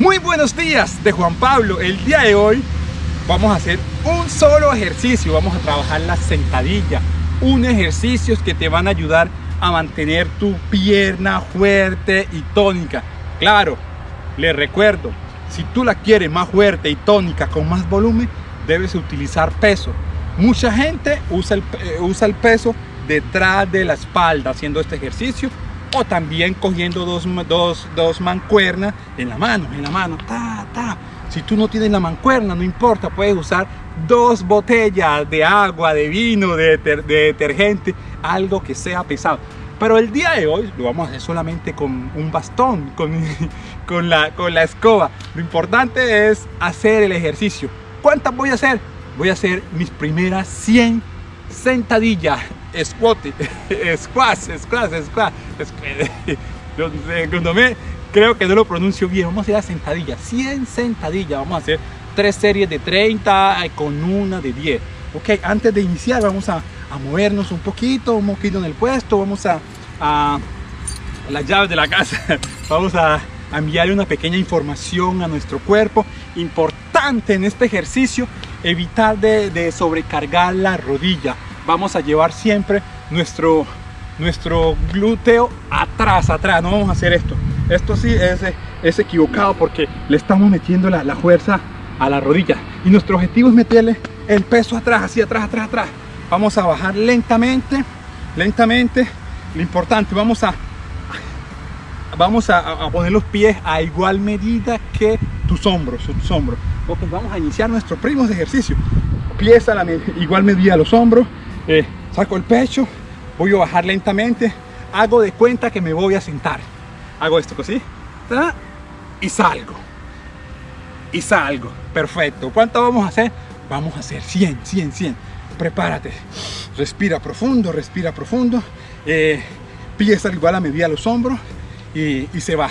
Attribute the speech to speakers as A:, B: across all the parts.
A: Muy buenos días de Juan Pablo. El día de hoy vamos a hacer un solo ejercicio. Vamos a trabajar la sentadilla. Un ejercicio que te van a ayudar a mantener tu pierna fuerte y tónica. Claro, les recuerdo, si tú la quieres más fuerte y tónica con más volumen, debes utilizar peso. Mucha gente usa el, eh, usa el peso detrás de la espalda haciendo este ejercicio o también cogiendo dos, mancuernas en la mano, en la mano, ta, Si tú no tienes la mancuerna, no importa, puedes usar dos botellas de agua, de vino, de, detergente, algo que sea pesado. Pero el día de hoy lo vamos a hacer solamente con un bastón, con, con, la, con la escoba. Lo importante es hacer el ejercicio. ¿Cuántas voy a hacer? Voy a hacer mis primeras 100 sentadillas squat, squat, squat, squat, me creo que no lo pronuncio bien, vamos a hacer sentadillas, 100 sentadillas, vamos a hacer tres series de 30 con una de 10. Ok, antes de iniciar vamos a, a movernos un poquito, un poquito en el puesto, vamos a, a, las llaves de la casa, vamos a, a enviarle una pequeña información a nuestro cuerpo, importante en este ejercicio, evitar de, de sobrecargar la rodilla vamos a llevar siempre nuestro, nuestro glúteo atrás, atrás, no vamos a hacer esto. Esto sí es, es equivocado porque le estamos metiendo la, fuerza a la rodilla y nuestro objetivo es meterle el peso atrás, así atrás, atrás, atrás. Vamos a bajar lentamente, lentamente. Lo importante, vamos a vamos a, poner los pies a igual medida que tus hombros, tus hombros. vamos a iniciar nuestros primos ejercicio. Pies a igual medida a los hombros, saco el pecho, voy a bajar lentamente, hago de cuenta que me voy a sentar. Hago esto así, y salgo. Y salgo, perfecto. ¿Cuánto vamos a hacer? Vamos a hacer 100, 100, 100. Prepárate, respira profundo, respira profundo. Pieza eh, pies igual a medida los hombros y, se va.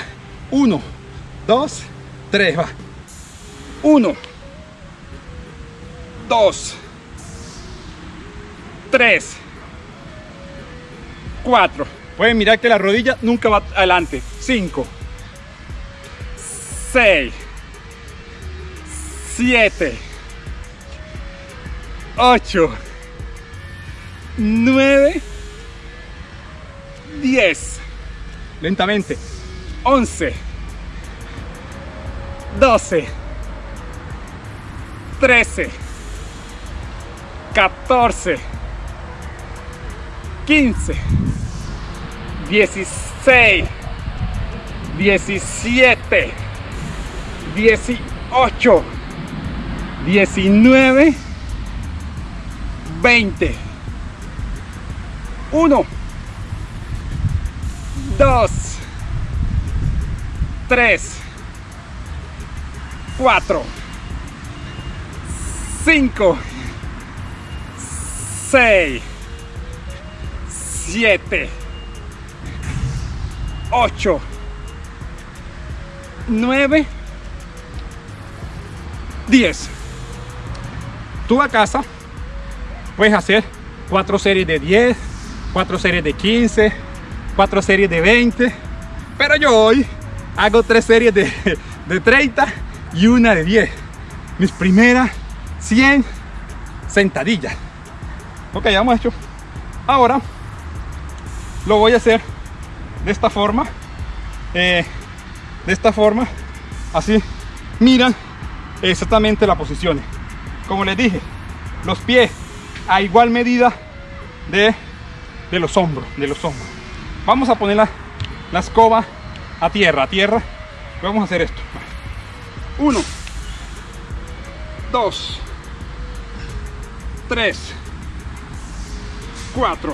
A: Uno, dos, tres, va. Uno, dos, 3, 4. Pueden mirar que la rodilla nunca va adelante. 5, 6, 7, 8, 9, 10. Lentamente. 11, 12, 13, 14, 15, 16, 17, 18, 19, 20, 1, 2, 3, 4, 5, 6, 7, 8, 9, 10. Tú a casa puedes hacer 4 series de 10, 4 series de 15, 4 series de 20, pero yo hoy hago 3 series de, 30 y una de 10. Mis primeras 100 sentadillas. Ok, ya hemos hecho. Ahora lo voy a hacer de esta forma eh, de esta forma así miran exactamente la posición como les dije los pies a igual medida de, los hombros de los hombros vamos a poner la, la escoba a tierra a tierra vamos a hacer esto uno dos tres cuatro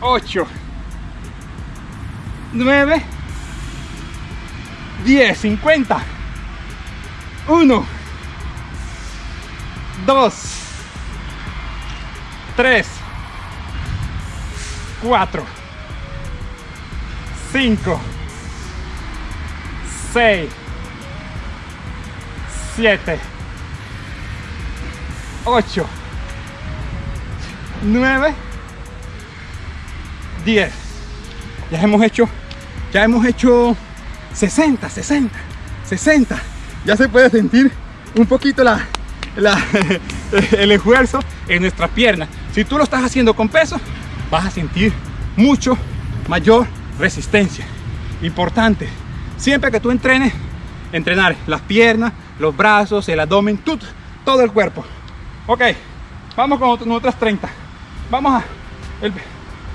A: 8 9 10 50 1 2 3 4 5 6 7 8 9 10 ya hemos hecho ya hemos hecho 60 60 60 ya se puede sentir un poquito la, el esfuerzo en nuestra pierna si tú lo estás haciendo con peso vas a sentir mucho mayor resistencia importante siempre que tú entrenes entrenar las piernas los brazos el abdomen todo, el cuerpo ok vamos con otras 30 vamos a el,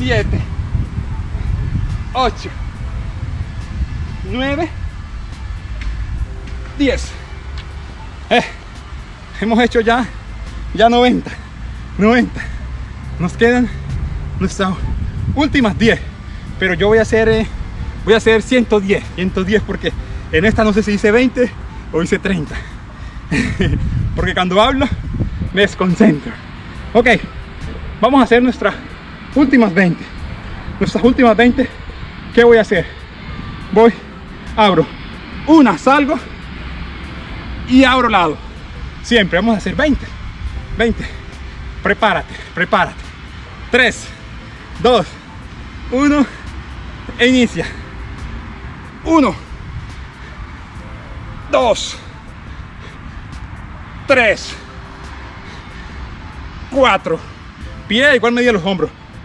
A: 7 8 9 10 hemos hecho ya ya 90 90 nos quedan nuestras últimas 10 pero yo voy a hacer eh, voy a hacer 110 110 porque en esta no sé si hice 20 o hice 30 porque cuando hablo me desconcentro ok vamos a hacer nuestra últimas 20 nuestras últimas 20 ¿qué voy a hacer? voy, abro una, salgo y abro lado siempre, vamos a hacer 20 20 prepárate, prepárate 3, 2, 1 e inicia 1 2 3 4 pie igual medida los hombros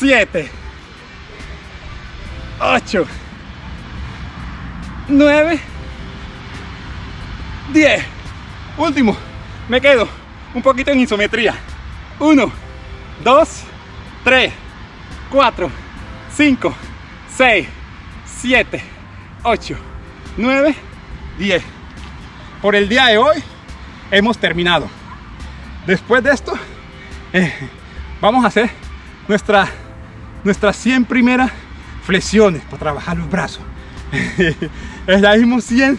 A: 7 8 9 10 último me quedo un poquito en isometría 1 2 3 4 5 6 7 8 9 10 por el día de hoy hemos terminado después de esto eh, vamos a hacer nuestra nuestras 100 primeras flexiones para trabajar los brazos. 100, 100,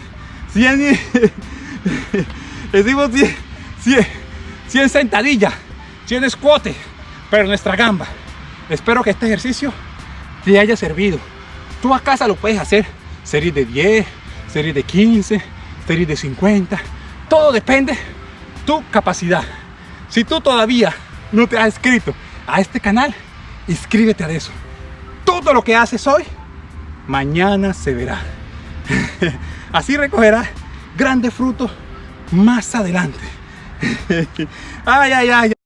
A: 100, 100, sentadillas, 100 squats, pero nuestra gamba. Espero que este ejercicio te haya servido. Tú a casa lo puedes hacer, series de 10, series de 15, series de 50, todo depende tu capacidad. Si tú todavía no te has inscrito a este canal, inscríbete a eso. Todo lo que haces hoy, mañana se verá. Así recogerás grandes frutos más adelante. ay, ay, ay.